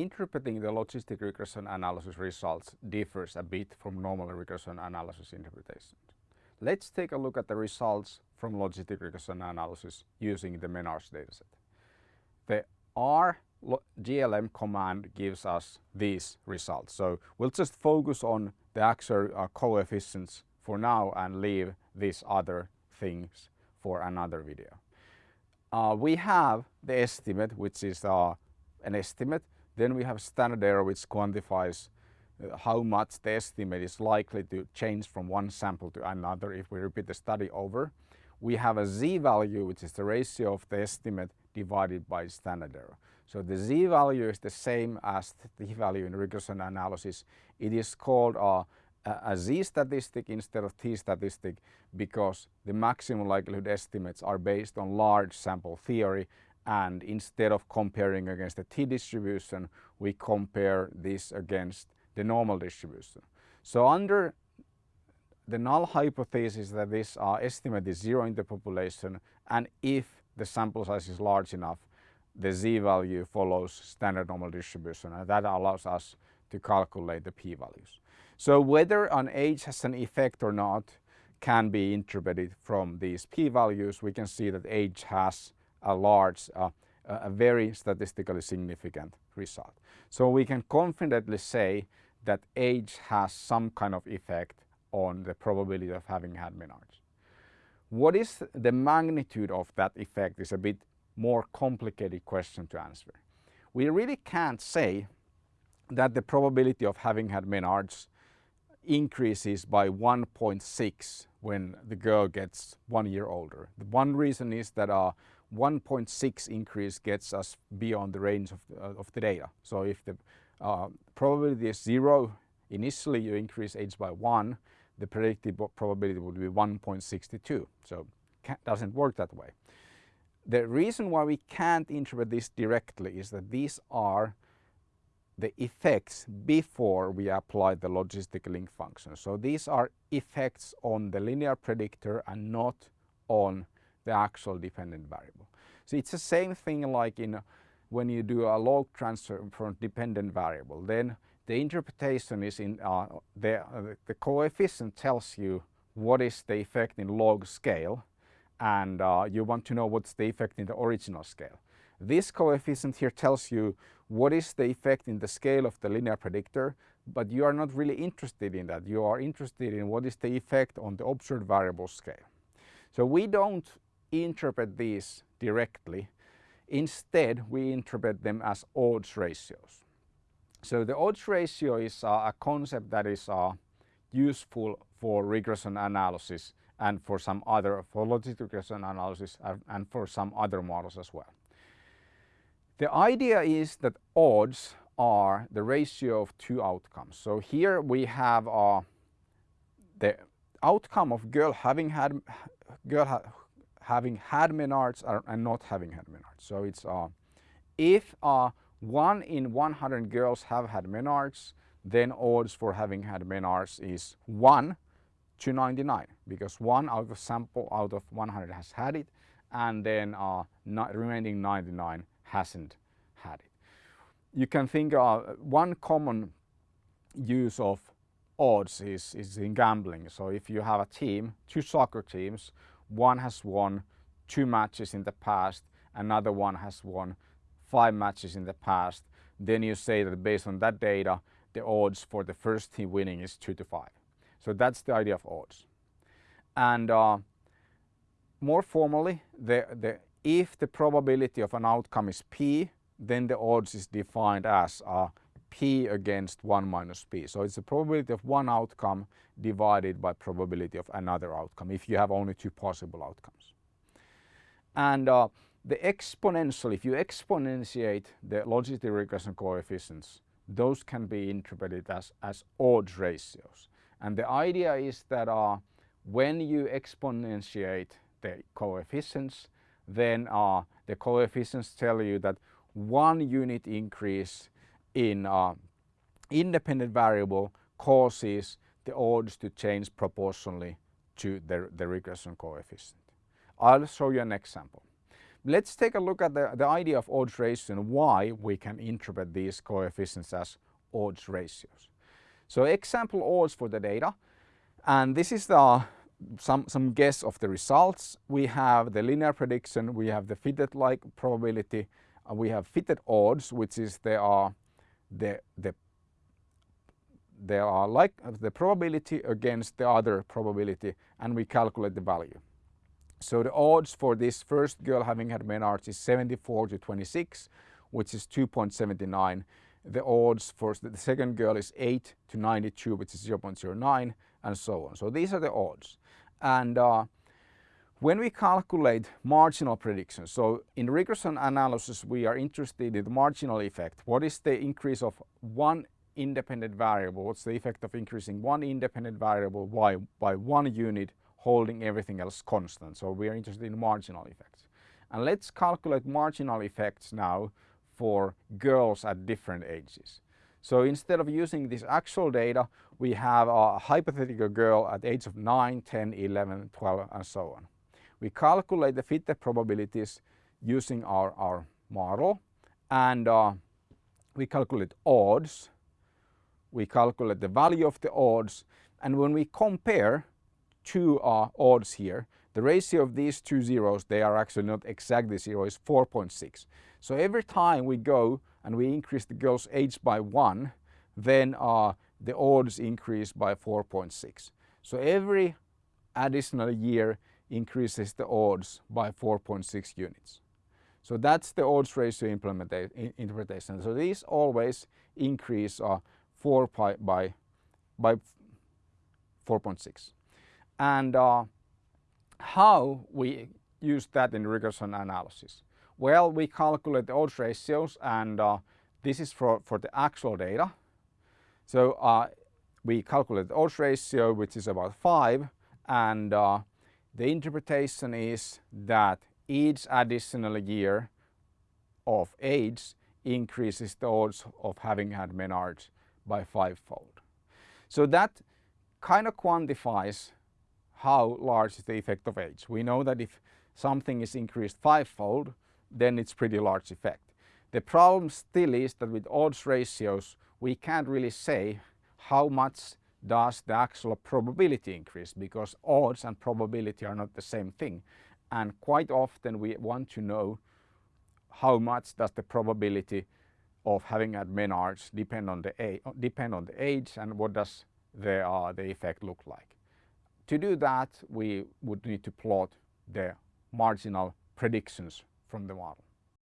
interpreting the logistic regression analysis results differs a bit from normal regression analysis interpretation. Let's take a look at the results from logistic regression analysis using the menarche dataset. The R GLM command gives us these results. So we'll just focus on the actual uh, coefficients for now and leave these other things for another video. Uh, we have the estimate which is uh, an estimate. Then we have standard error which quantifies uh, how much the estimate is likely to change from one sample to another if we repeat the study over. We have a z-value which is the ratio of the estimate divided by standard error. So the z-value is the same as the value in regression analysis. It is called a, a z statistic instead of t statistic because the maximum likelihood estimates are based on large sample theory and instead of comparing against the t distribution we compare this against the normal distribution. So under the null hypothesis that this uh, estimate is zero in the population and if the sample size is large enough the z-value follows standard normal distribution and that allows us to calculate the p-values. So whether an age has an effect or not can be interpreted from these p-values. We can see that age has a large, uh, a very statistically significant result. So we can confidently say that age has some kind of effect on the probability of having had menarche. What is the magnitude of that effect is a bit more complicated question to answer. We really can't say that the probability of having had menarche increases by 1.6 when the girl gets one year older. The one reason is that uh, 1.6 increase gets us beyond the range of the, uh, of the data. So if the uh, probability is zero, initially you increase age by one, the predicted probability would be 1.62. So doesn't work that way. The reason why we can't interpret this directly is that these are the effects before we apply the logistic link function. So these are effects on the linear predictor and not on the actual dependent variable. So it's the same thing like in when you do a log transfer from dependent variable. Then the interpretation is in uh, the, uh, the coefficient tells you what is the effect in log scale and uh, you want to know what's the effect in the original scale. This coefficient here tells you what is the effect in the scale of the linear predictor but you are not really interested in that. You are interested in what is the effect on the observed variable scale. So we don't interpret these directly. Instead, we interpret them as odds ratios. So the odds ratio is uh, a concept that is uh, useful for regression analysis and for some other, for logistic regression analysis and for some other models as well. The idea is that odds are the ratio of two outcomes. So here we have uh, the outcome of girl having had girl ha having had menarche and not having had menarche. So it's uh, if uh, one in 100 girls have had menarche, then odds for having had menarche is 1 to 99 because one out of sample out of 100 has had it and then uh, remaining 99 hasn't had it. You can think uh, one common use of odds is, is in gambling. So if you have a team, two soccer teams, one has won two matches in the past, another one has won five matches in the past, then you say that based on that data, the odds for the first team winning is two to five. So that's the idea of odds. And uh, more formally, the, the, if the probability of an outcome is p, then the odds is defined as uh, p against 1 minus p. So it's the probability of one outcome divided by probability of another outcome if you have only two possible outcomes. And uh, the exponential, if you exponentiate the logistic regression coefficients, those can be interpreted as, as odds ratios. And the idea is that uh, when you exponentiate the coefficients, then uh, the coefficients tell you that one unit increase in uh, independent variable causes the odds to change proportionally to the, the regression coefficient. I'll show you an example. let's take a look at the, the idea of odds ratio and why we can interpret these coefficients as odds ratios. So example odds for the data and this is the some, some guess of the results. We have the linear prediction, we have the fitted like probability, uh, we have fitted odds which is they are the, the they are like the probability against the other probability and we calculate the value. So the odds for this first girl having had menarche is 74 to 26 which is 2.79. The odds for the second girl is 8 to 92 which is 0.09 and so on. So these are the odds. And uh, when we calculate marginal predictions, so in regression analysis we are interested in the marginal effect. What is the increase of one independent variable? What's the effect of increasing one independent variable by, by one unit holding everything else constant? So we are interested in marginal effects. And let's calculate marginal effects now for girls at different ages. So instead of using this actual data, we have a hypothetical girl at age of 9, 10, 11, 12 and so on. We calculate the fitted probabilities using our, our model and uh, we calculate odds, we calculate the value of the odds and when we compare two uh, odds here, the ratio of these two zeros, they are actually not exactly zero, is 4.6. So every time we go and we increase the girl's age by one, then uh, the odds increase by 4.6. So every additional year increases the odds by 4.6 units. So that's the odds ratio interpretation. So these always increase uh, 4 pi by, by 4.6. And uh, how we use that in regression analysis? Well, we calculate the odds ratios and uh, this is for, for the actual data. So uh, we calculate the odds ratio which is about 5 and uh, the interpretation is that each additional year of age increases the odds of having had menarche by fivefold. So that kind of quantifies how large is the effect of age. We know that if something is increased fivefold, then it's pretty large effect. The problem still is that with odds ratios, we can't really say how much does the actual probability increase because odds and probability are not the same thing. And quite often we want to know how much does the probability of having had menarche depend on the age, depend on the age and what does the, uh, the effect look like. To do that we would need to plot the marginal predictions from the model.